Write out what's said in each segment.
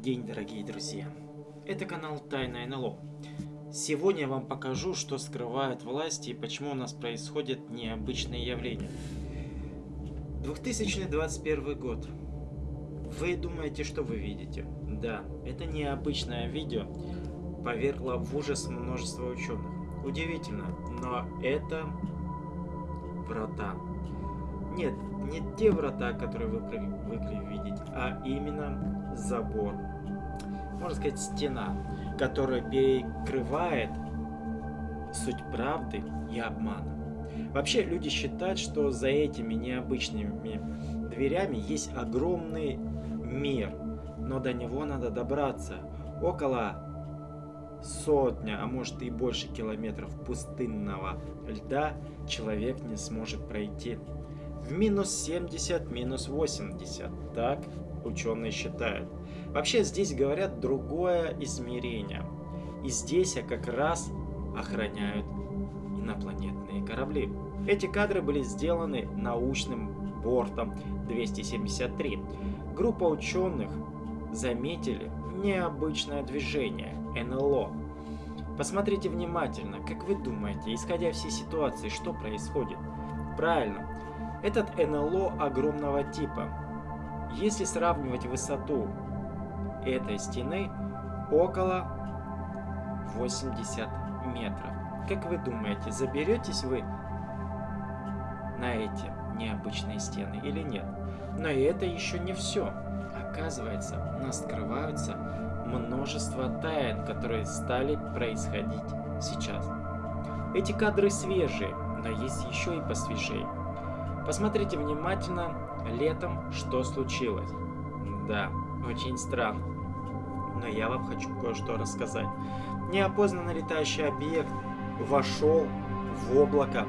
день, дорогие друзья! Это канал Тайна НЛО. Сегодня я вам покажу, что скрывают власти и почему у нас происходят необычные явления. 2021 год. Вы думаете, что вы видите? Да, это необычное видео повергло в ужас множество ученых. Удивительно, но это врата. Нет, не те врата, которые вы привыкли видеть, а именно забор. Можно сказать, стена, которая перекрывает суть правды и обмана. Вообще, люди считают, что за этими необычными дверями есть огромный мир, но до него надо добраться. Около сотня, а может и больше километров пустынного льда человек не сможет пройти. В минус 70, минус 80, так ученые считают. Вообще здесь говорят другое измерение. И здесь а как раз охраняют инопланетные корабли. Эти кадры были сделаны научным бортом 273. Группа ученых заметили необычное движение НЛО. Посмотрите внимательно, как вы думаете, исходя всей ситуации, что происходит? Правильно, этот НЛО огромного типа. Если сравнивать высоту этой стены, около 80 метров. Как вы думаете, заберетесь вы на эти необычные стены или нет? Но это еще не все. Оказывается, у нас скрываются множество тайн, которые стали происходить сейчас. Эти кадры свежие, но есть еще и посвежее. Посмотрите внимательно летом, что случилось. Да, очень странно. Но я вам хочу кое-что рассказать. Неопознанный летающий объект вошел в облако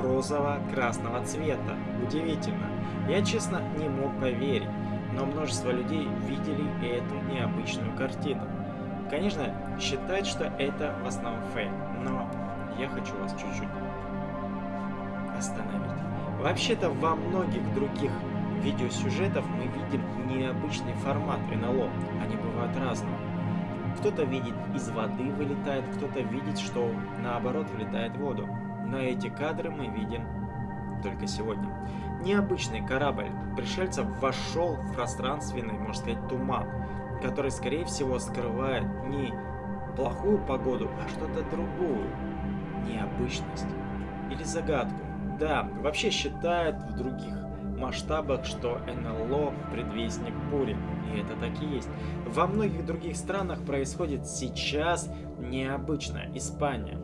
розово-красного цвета. Удивительно. Я, честно, не мог поверить но множество людей видели эту необычную картину. Конечно, считают, что это в основном фейк, но я хочу вас чуть-чуть остановить. Вообще-то во многих других видеосюжетах мы видим необычный формат НЛО, они бывают разные. Кто-то видит из воды вылетает, кто-то видит, что наоборот вылетает в воду. Но эти кадры мы видим только сегодня. Необычный корабль пришельцев вошел в пространственный, можно сказать, туман, который, скорее всего, скрывает не плохую погоду, а что-то другую. Необычность. Или загадку. Да, вообще считают в других масштабах, что НЛО – предвестник бури. И это так и есть. Во многих других странах происходит сейчас необычно. Испания,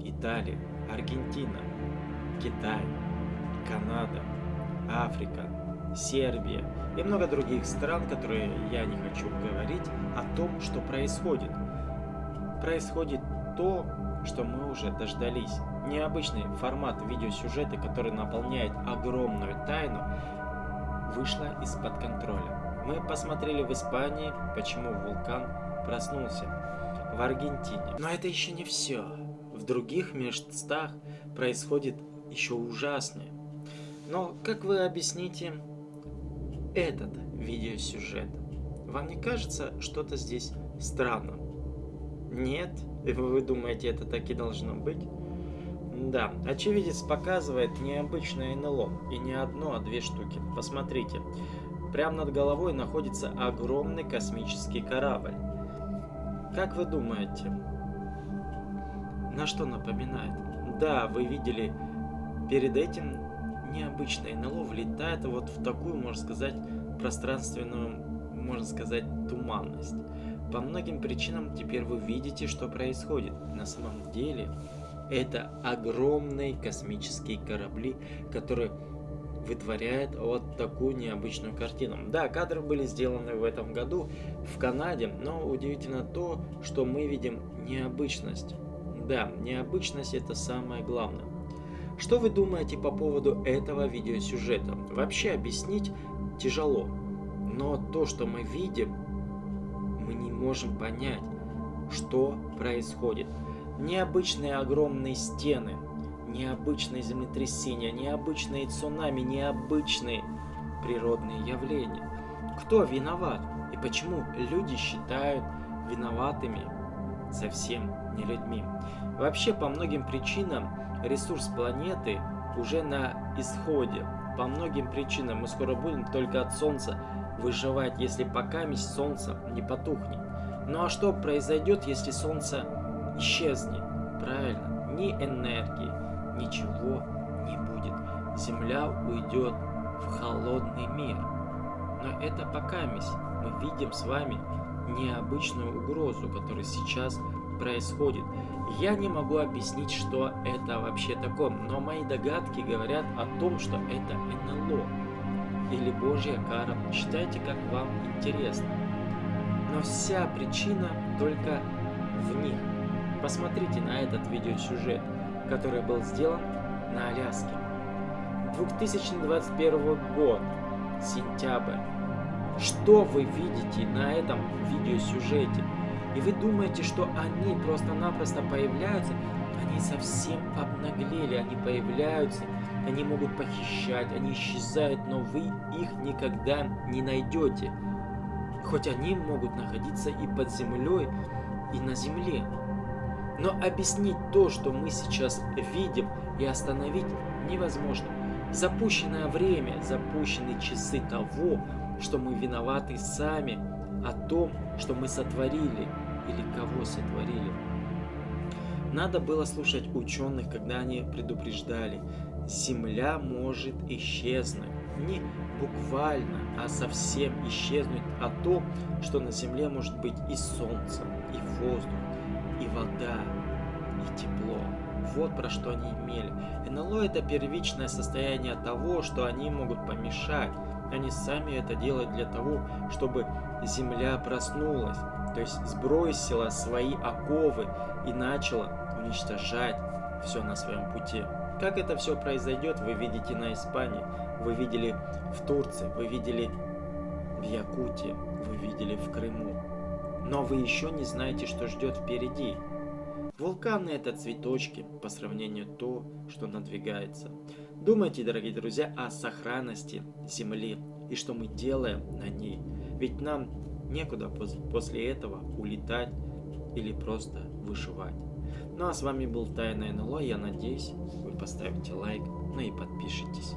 Италия, Аргентина, Китай, Канада, Африка, Сербия и много других стран, которые я не хочу говорить о том, что происходит. Происходит то, что мы уже дождались. Необычный формат видеосюжета, который наполняет огромную тайну, вышла из-под контроля. Мы посмотрели в Испании, почему вулкан проснулся. В Аргентине. Но это еще не все. В других местах происходит еще ужаснее. Но как вы объясните этот видеосюжет? Вам не кажется что-то здесь странным? Нет? Вы думаете, это так и должно быть? Да, очевидец показывает необычное НЛО. И не одно, а две штуки. Посмотрите. Прямо над головой находится огромный космический корабль. Как вы думаете, на что напоминает? Да, вы видели перед этим необычное НЛО влетает вот в такую, можно сказать, пространственную, можно сказать, туманность. По многим причинам теперь вы видите, что происходит. На самом деле это огромные космические корабли, которые вытворяют вот такую необычную картину. Да, кадры были сделаны в этом году в Канаде, но удивительно то, что мы видим необычность. Да, необычность это самое главное. Что вы думаете по поводу этого видеосюжета? Вообще объяснить тяжело, но то, что мы видим, мы не можем понять, что происходит. Необычные огромные стены, необычные землетрясения, необычные цунами, необычные природные явления. Кто виноват? И почему люди считают виноватыми совсем не людьми. Вообще, по многим причинам ресурс планеты уже на исходе. По многим причинам мы скоро будем только от Солнца выживать, если пока месть Солнца не потухнет. Ну а что произойдет, если Солнце исчезнет? Правильно, ни энергии, ничего не будет. Земля уйдет в холодный мир. Но это пока. Мы видим с вами необычную угрозу, которая сейчас происходит. Я не могу объяснить, что это вообще такое, но мои догадки говорят о том, что это НЛО или Божья кара. Считайте, как вам интересно. Но вся причина только в них. Посмотрите на этот видеосюжет, который был сделан на Аляске. 2021 год, сентябрь. Что вы видите на этом видеосюжете? И вы думаете, что они просто-напросто появляются? Они совсем обнаглели, они появляются, они могут похищать, они исчезают, но вы их никогда не найдете. Хоть они могут находиться и под землей, и на земле. Но объяснить то, что мы сейчас видим, и остановить невозможно. Запущенное время, запущенные часы того, что мы виноваты сами о том, что мы сотворили или кого сотворили. Надо было слушать ученых, когда они предупреждали, Земля может исчезнуть. Не буквально, а совсем исчезнуть о том, что на Земле может быть и солнце, и воздух, и вода, и тепло. Вот про что они имели. НЛО это первичное состояние того, что они могут помешать они сами это делают для того, чтобы земля проснулась, то есть сбросила свои оковы и начала уничтожать все на своем пути. Как это все произойдет, вы видите на Испании, вы видели в Турции, вы видели в Якутии, вы видели в Крыму. Но вы еще не знаете, что ждет впереди. Вулканы это цветочки по сравнению то, что надвигается. Думайте, дорогие друзья, о сохранности Земли и что мы делаем на ней. Ведь нам некуда после этого улетать или просто выживать. Ну а с вами был Тайна НЛО. Я надеюсь, вы поставите лайк, ну и подпишитесь.